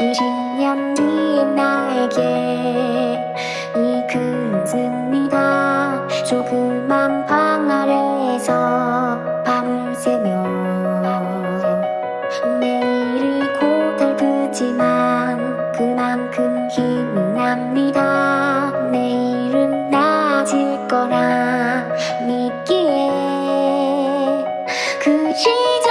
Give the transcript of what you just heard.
20년 뒤에 나에게 이 큰 승리가 조그만 방 아래에서 밤을 새며 내일이 고달프지만 그만큼 힘이 납니다. 내일은 나아질 거라 믿기에 그 시절